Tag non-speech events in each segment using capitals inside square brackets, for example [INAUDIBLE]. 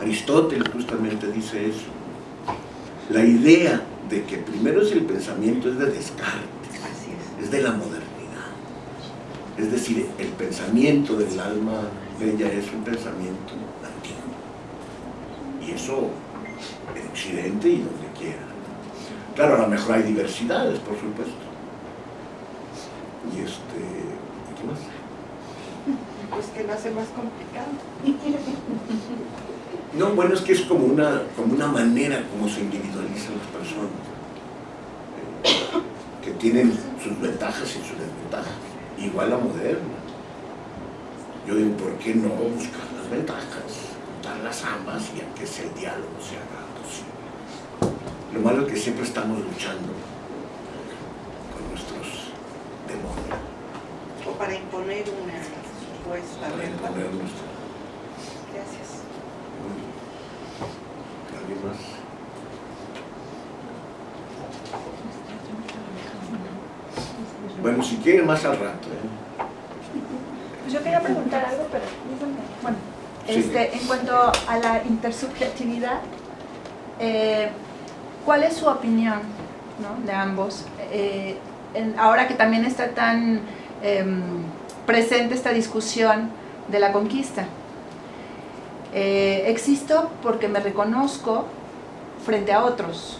Aristóteles justamente dice eso. La idea de que primero es el pensamiento es de Descartes, es de la modernidad. Es decir, el pensamiento del alma bella es un pensamiento antiguo. Y eso en Occidente y donde quiera. Claro, a lo mejor hay diversidades, por supuesto. Y este, ¿qué más? Pues que lo hace más complicado. [LAUGHS] No, bueno, es que es como una, como una manera como se individualizan las personas, eh, que tienen sus ventajas y sus desventajas, igual la moderna. Yo digo, ¿por qué no buscar las ventajas? Juntarlas ambas y a que ese diálogo se haga posible. Lo malo es que siempre estamos luchando con nuestros demonios. O para imponer una supuesta Para imponer nuestra... Gracias. ¿Alguien más? Bueno, si quieren más al rato, ¿eh? Pues yo quería preguntar algo, pero. Bueno, Sí. este, en cuanto a la intersubjetividad, eh, ¿cuál es su opinión ¿no? de ambos? Eh, en- ahora que también está tan em, presente esta discusión de la conquista. Eh, existo porque me reconozco frente a otros,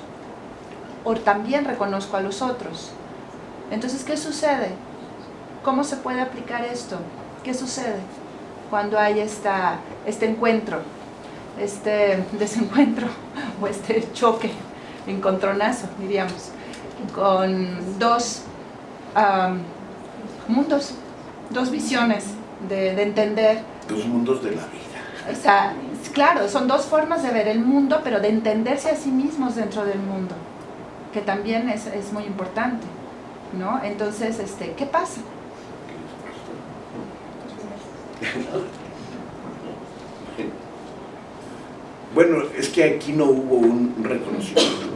o también reconozco a los otros. Entonces, ¿qué sucede? ¿Cómo se puede aplicar esto? ¿Qué sucede cuando hay esta, este encuentro, este [LAUGHS] desencuentro o este choque, encontronazo, diríamos, con dos am, mundos, dos visiones de, de entender? Dos mundos de la vida. O sea, claro, son dos formas de ver el mundo, pero de entenderse a sí mismos dentro del mundo, que también es, es muy importante, ¿no? Entonces, este, ¿qué pasa? Bueno, es que aquí no hubo un reconocimiento,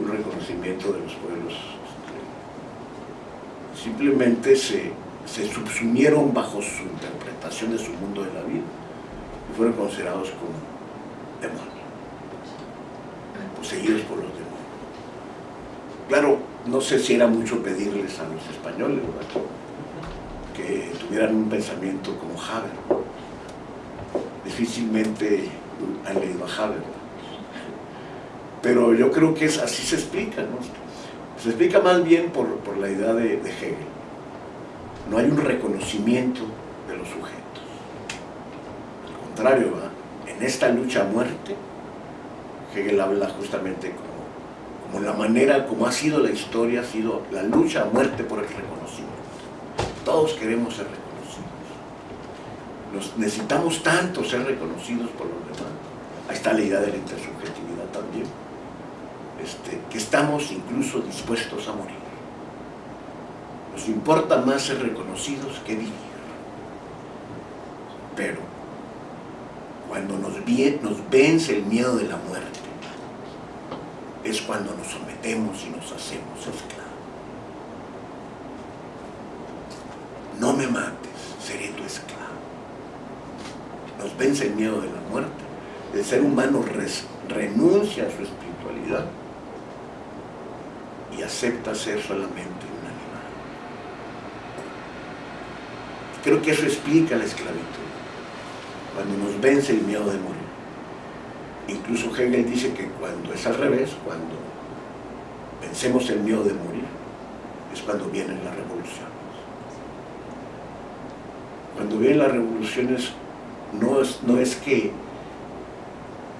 un reconocimiento de los pueblos. este, Simplemente se, se subsumieron bajo su interpretación de su mundo de la vida y fueron considerados como demonios, poseídos por los demonios. Claro, no sé si era mucho pedirles a los españoles ¿verdad? que tuvieran un pensamiento como Haber difícilmente han leído a Haber. Pero yo creo que es, así se explica, ¿no? Se explica más bien por, por la idea de, de Hegel. No hay un reconocimiento de los sujetos. Al contrario, ¿va? en esta lucha a muerte, Hegel habla justamente como, como la manera, como ha sido la historia, ha sido la lucha a muerte por el reconocimiento. Todos queremos ser reconocidos. Nos necesitamos tanto ser reconocidos por los demás. Ahí está la idea de la intersubjetividad también. Este, que estamos incluso dispuestos a morir. Nos importa más ser reconocidos que vivir. Pero cuando nos, nos vence el miedo de la muerte, es cuando nos sometemos y nos hacemos esclavos. No me mates, seré tu esclavo. Nos vence el miedo de la muerte. El ser humano renuncia a su espiritualidad y acepta ser solamente un animal. Creo que eso explica la esclavitud, cuando nos vence el miedo de morir. Incluso Hegel dice que cuando es al revés, cuando vencemos el miedo de morir, es cuando vienen las revoluciones. Cuando vienen las revoluciones, no es, no es que,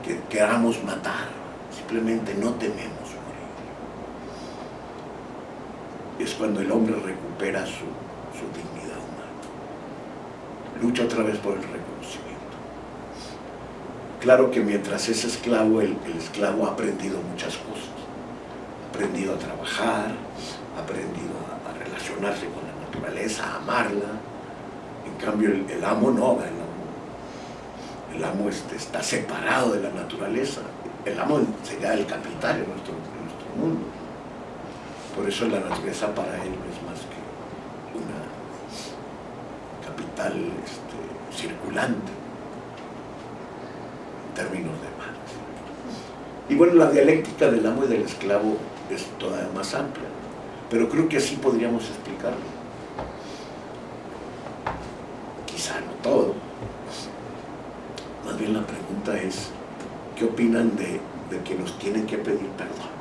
que queramos matar, simplemente no tememos morir. Es cuando el hombre recupera su, su dignidad. Lucha otra vez por el reconocimiento. Claro que mientras es esclavo, el, esclavo ha aprendido muchas cosas. Ha aprendido a trabajar, ha aprendido a, relacionarse con la naturaleza, a amarla. En cambio, el, el amo no, el amo, el amo este, está separado de la naturaleza. El amo sería el capital en nuestro, en nuestro mundo. Por eso la naturaleza para él no es más que una este, circulante. términos de Marx. Y bueno, la dialéctica del amo y del esclavo es todavía más amplia, pero creo que así podríamos explicarlo. Quizá no todo. Más bien la pregunta es, ¿qué opinan de, de que nos tienen que pedir perdón?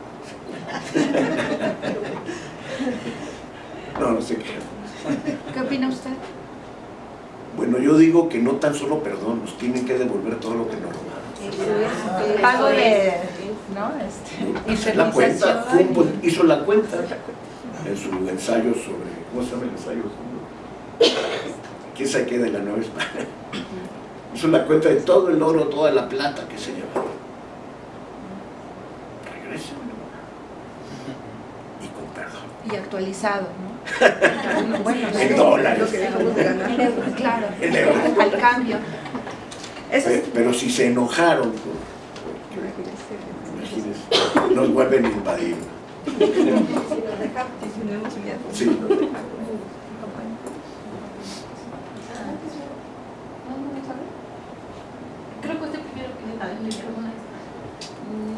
[LAUGHS] No, no sé qué. ¿Qué opina usted? Bueno, yo digo que no tan solo perdón, nos tienen que devolver todo lo que nos robaron. Pago de, ¿no? Este, Hizo la cuenta, hizo la cuenta en su ensayo sobre, ¿cómo se llama el ensayo? ¿Quién sabe qué de la Nueva España? Hizo la cuenta de todo el oro, toda la plata que se llevaron. Regrésenlo. Y con perdón. Y actualizado, ¿no? Bueno, En sí. dólares. Lo que dejamos de ganar. En euros, claro. En euros. Al cambio. Eso es- Pe- Pero si se enojaron, pues, imagínense, nos vuelven a invadir. Miedo. Sí. Creo que usted primero.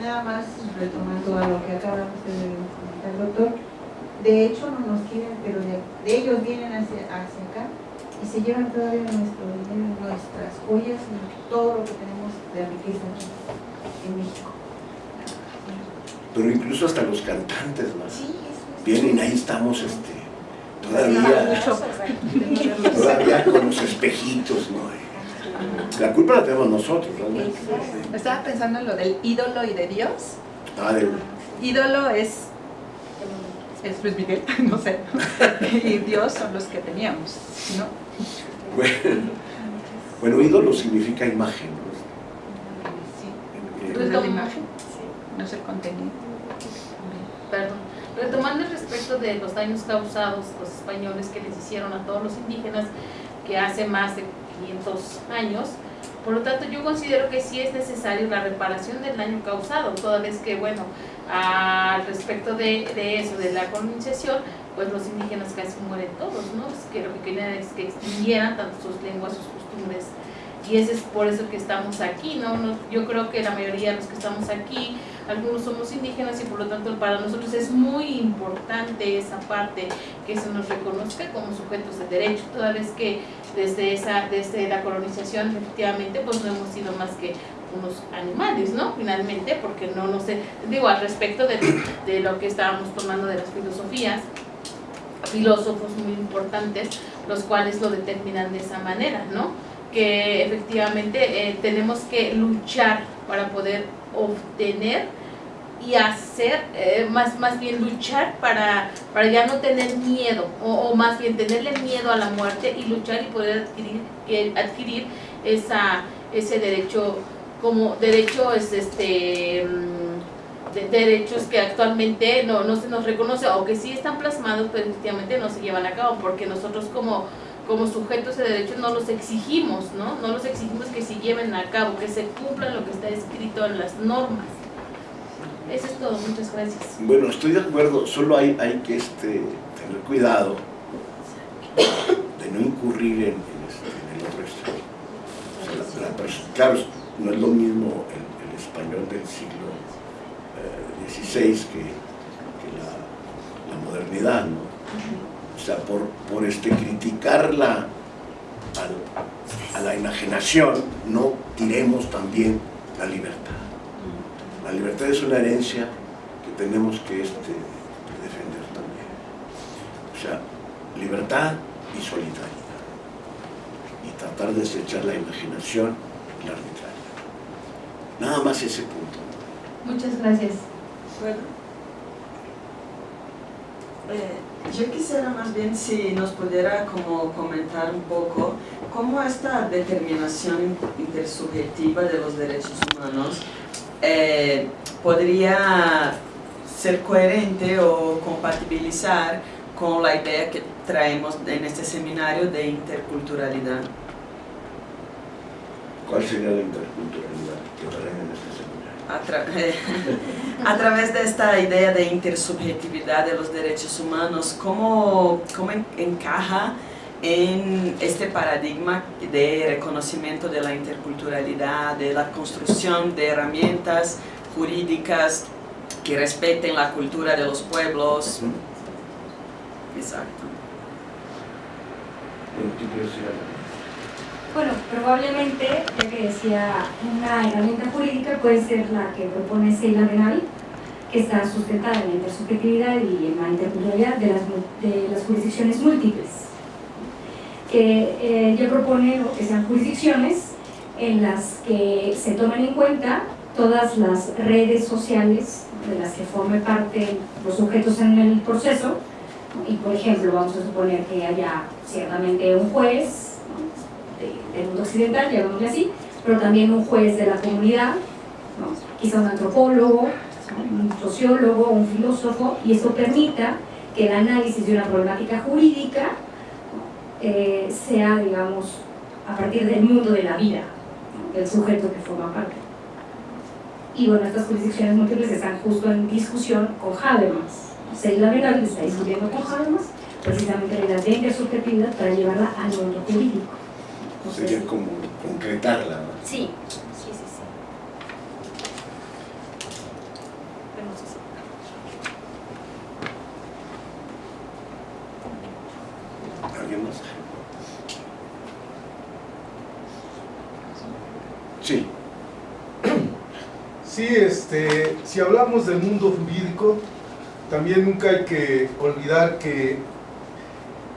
Nada más retomando a lo que acabamos de comentar, doctor. De hecho, no nos quieren, pero de, de ellos vienen hacia, hacia acá y se llevan todavía nuestro dinero, nuestras joyas y todo lo que tenemos de riqueza aquí en México. Pero incluso hasta los cantantes más. Sí, eso es. Vienen, ahí estamos este, todavía, todavía con los espejitos, ¿no? La culpa la tenemos nosotros, realmente. Estaba pensando en lo del ídolo y de Dios. Ah, de- Ídolo es, es Luis Miguel, [LAUGHS] no sé. Y Dios son los que teníamos, ¿no? bueno, bueno, ídolo significa imagen, ¿no? Sí. Eh, No es la imagen, no es el contenido. Perdón. Retomando el respecto de los daños causados los españoles que les hicieron a todos los indígenas que hace más de 500 años, por lo tanto yo considero que sí es necesario la reparación del daño causado, toda vez que, bueno, al respecto de, de eso, de la colonización, pues los indígenas casi mueren todos, ¿no? Que lo que querían es que extinguieran tanto sus lenguas, sus costumbres, y ese es por eso que estamos aquí, ¿no? No- Yo creo que la mayoría de los que estamos aquí, algunos somos indígenas y por lo tanto para nosotros es muy importante esa parte que se nos reconozca como sujetos de derecho, toda vez que desde esa desde la colonización efectivamente pues no hemos sido más que unos animales, ¿no? Finalmente, porque no no sé, digo al respecto de, lo que estábamos tomando de las filosofías, filósofos muy importantes, los cuales lo determinan de esa manera, ¿no? Que efectivamente eh, tenemos que luchar para poder obtener y hacer, eh, más, más bien luchar para, para ya no tener miedo, o, o más bien tenerle miedo a la muerte y luchar y poder adquirir, adquirir esa, ese derecho como derecho es este mm, de- derechos que actualmente no, no se nos reconoce o que sí están plasmados pero efectivamente no se llevan a cabo porque nosotros como como sujetos de derechos no los exigimos, ¿no? No los exigimos que se lleven a cabo, que se cumplan lo que está escrito en las normas. Eso es todo, muchas gracias. Bueno, estoy de acuerdo, solo hay, hay que este, tener cuidado de no incurrir en, este, en el otro extremo. O sea, la- la perso- claro, no es lo mismo el, español del siglo eh, XVI que, que la, modernidad, ¿no? O sea, por, por este, criticar a la enajenación, no tiremos también la libertad. La libertad es una herencia que tenemos que este, defender también. O sea, libertad y solidaridad. Y tratar de desechar la imaginación y la arbitrariedad. Nada más ese punto. Muchas gracias. Bueno. Eh, yo quisiera más bien si nos pudiera como comentar un poco cómo esta determinación intersubjetiva de los derechos humanos eh, podría ser coherente o compatibilizar con la idea que traemos en este seminario de interculturalidad. ¿Cuál sería la interculturalidad que traen en este seminario? a, tra- [LAUGHS] a través de esta idea de intersubjetividad de los derechos humanos, ¿cómo, cómo en- encaja en este paradigma de reconocimiento de la interculturalidad, de la construcción de herramientas jurídicas que respeten la cultura de los pueblos. Exacto. Bueno, probablemente, ya que decía, una herramienta jurídica puede ser la que propone Seila Benavi, que está sustentada en la intersubjetividad y en la interculturalidad de las, de las jurisdicciones múltiples. Que eh, ella propone que sean jurisdicciones en las que se tomen en cuenta todas las redes sociales de las que forme parte los sujetos en el proceso, y por ejemplo vamos a suponer que haya ciertamente un juez del mundo occidental, llamémosle así, pero también un juez de la comunidad, quizá un antropólogo, un sociólogo, un filósofo, y esto permita que el análisis de una problemática jurídica eh, sea, digamos, a partir del mundo de la vida, del sujeto que forma parte. Y bueno, estas jurisdicciones múltiples están justo en discusión con Habermas. Seila Legal está discutiendo con Habermas precisamente la idea de intersubjetividad para llevarla al mundo jurídico. Sería como concretarla. ¿no? Sí, sí, sí, sí. No si- ¿Alguien más? Sí. Sí, este, si hablamos del mundo jurídico, también nunca hay que olvidar que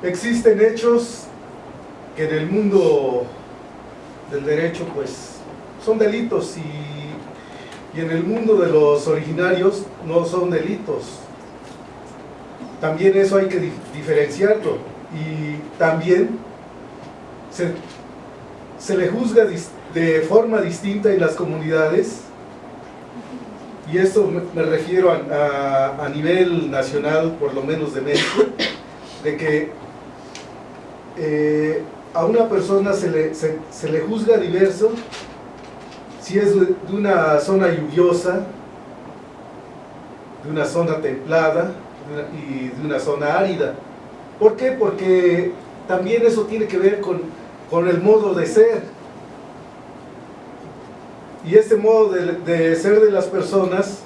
existen hechos que en el mundo del derecho pues son delitos y, y en el mundo de los originarios no son delitos. También eso hay que di- diferenciarlo y también se, se le juzga de forma distinta en las comunidades y esto me, refiero a, a- a nivel nacional, por lo menos de México, de que eh, a una persona se le, se, le juzga diverso si es de, una zona lluviosa, de una zona templada y de una zona árida. ¿Por qué? Porque también eso tiene que ver con, con el modo de ser. Y este modo de, de ser de las personas,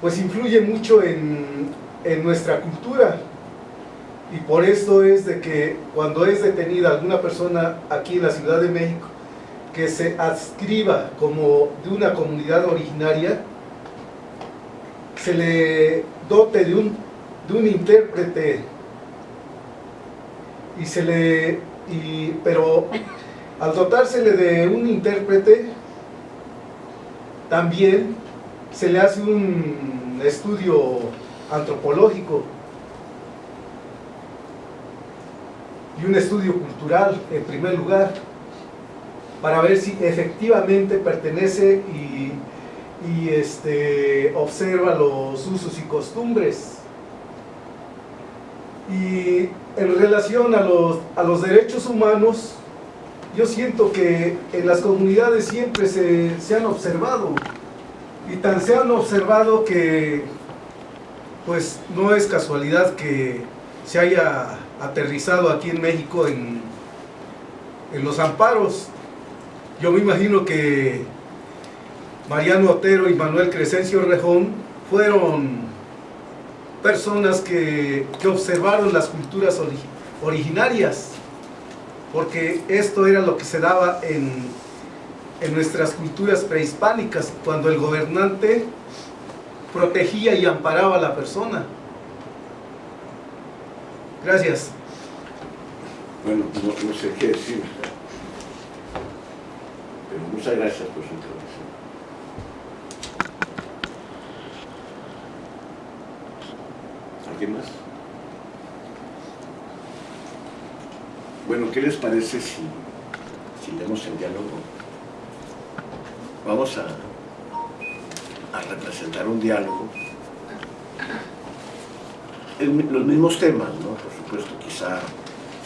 pues influye mucho en, en nuestra cultura. Y por esto es de que cuando es detenida alguna persona aquí en la Ciudad de México, que se adscriba como de una comunidad originaria, se le dote de un, de un intérprete. Y se le y, pero al dotársele de un intérprete también se le hace un estudio antropológico un estudio cultural en primer lugar para ver si efectivamente pertenece y, y, este, observa los usos y costumbres. Y en relación a los, a los derechos humanos, yo siento que en las comunidades siempre se, se han observado y tan se han observado que pues no es casualidad que se haya aterrizado aquí en México en, en los amparos. Yo me imagino que Mariano Otero y Manuel Crescencio Rejón fueron personas que, que observaron las culturas ori- originarias, porque esto era lo que se daba en, en nuestras culturas prehispánicas, cuando el gobernante protegía y amparaba a la persona. Gracias. Bueno, no, no sé qué decir. Pero muchas gracias por su intervención. ¿Alguien más? Bueno, ¿qué les parece si, si leemos el diálogo? Vamos a, a representar un diálogo. Los mismos temas, ¿no? Por supuesto, quizá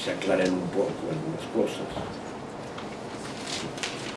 se aclaren un poco algunas cosas.